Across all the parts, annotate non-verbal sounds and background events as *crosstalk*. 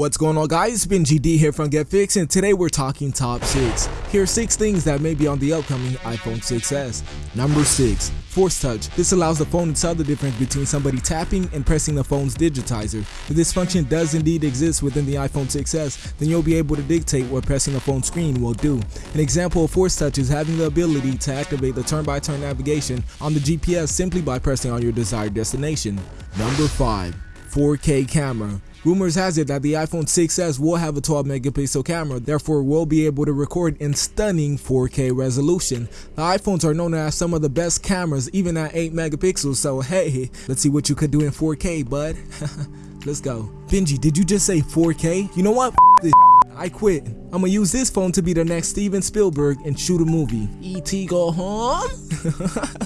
What's going on guys, it's Benji D here from GetFix and today we're talking top 6. Here are 6 things that may be on the upcoming iPhone 6s. Number 6. Force Touch. This allows the phone to tell the difference between somebody tapping and pressing the phone's digitizer. If this function does indeed exist within the iPhone 6s, then you'll be able to dictate what pressing the phone screen will do. An example of Force Touch is having the ability to activate the turn-by-turn -turn navigation on the GPS simply by pressing on your desired destination. Number 5. 4K camera. Rumors has it that the iPhone 6s will have a 12 megapixel camera, therefore will be able to record in stunning 4K resolution. The iPhones are known as some of the best cameras even at 8 megapixels, so hey, let's see what you could do in 4K, bud. *laughs* let's go. Benji, did you just say 4K? You know what? F this I quit. I'm gonna use this phone to be the next Steven Spielberg and shoot a movie. E.T. go home?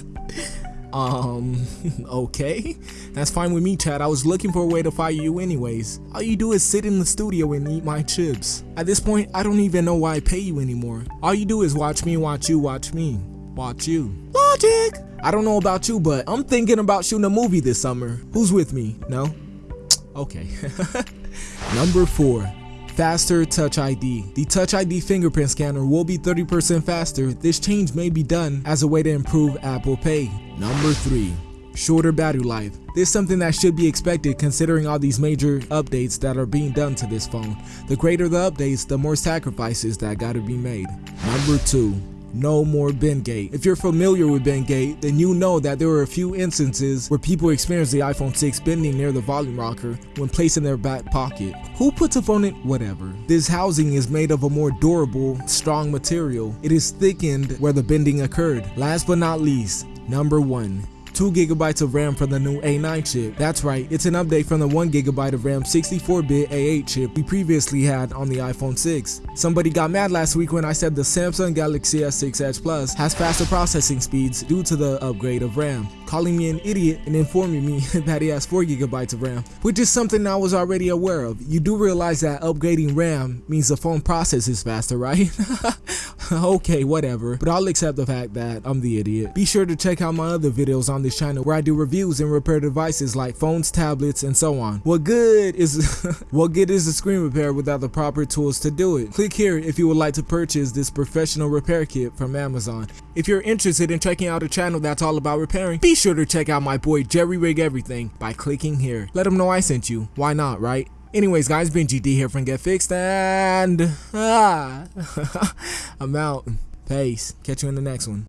*laughs* Um, *laughs* okay. That's fine with me, Chad. I was looking for a way to fire you anyways. All you do is sit in the studio and eat my chips. At this point, I don't even know why I pay you anymore. All you do is watch me, watch you, watch me. Watch you. Logic! I don't know about you, but I'm thinking about shooting a movie this summer. Who's with me? No? *tsk* Okay. *laughs* Number 4 faster Touch ID. The Touch ID fingerprint scanner will be 30% faster. This change may be done as a way to improve Apple Pay. Number 3 shorter battery life. This is something that should be expected considering all these major updates that are being done to this phone. The greater the updates, the more sacrifices that gotta be made. Number 2 no more Bendgate. If you're familiar with Bendgate, then you know that there were a few instances where people experienced the iPhone 6 bending near the volume rocker when placed in their back pocket. Who puts a phone in? Whatever. This housing is made of a more durable, strong material. It is thickened where the bending occurred. Last but not least, number 1. 2GB of RAM from the new A9 chip. That's right, it's an update from the 1GB of RAM 64-bit A8 chip we previously had on the iPhone 6. Somebody got mad last week when I said the Samsung Galaxy S6 Edge Plus has faster processing speeds due to the upgrade of RAM, calling me an idiot and informing me *laughs* that he has 4GB of RAM, which is something I was already aware of. You do realize that upgrading RAM means the phone processes faster, right? *laughs* *laughs* okay, whatever, but I'll accept the fact that I'm the idiot. Be sure to check out my other videos on this channel where I do reviews and repair devices like phones, tablets, and so on. What good is *laughs* what good is a screen repair without the proper tools to do it? Click here if you would like to purchase this professional repair kit from Amazon. If you're interested in checking out a channel that's all about repairing, be sure to check out my boy Jerry Rig Everything by clicking here. Let him know I sent you. Why not, right? Anyways, guys, Benji D here from Get Fixed, and ah, *laughs* I'm out. Peace. Catch you in the next one.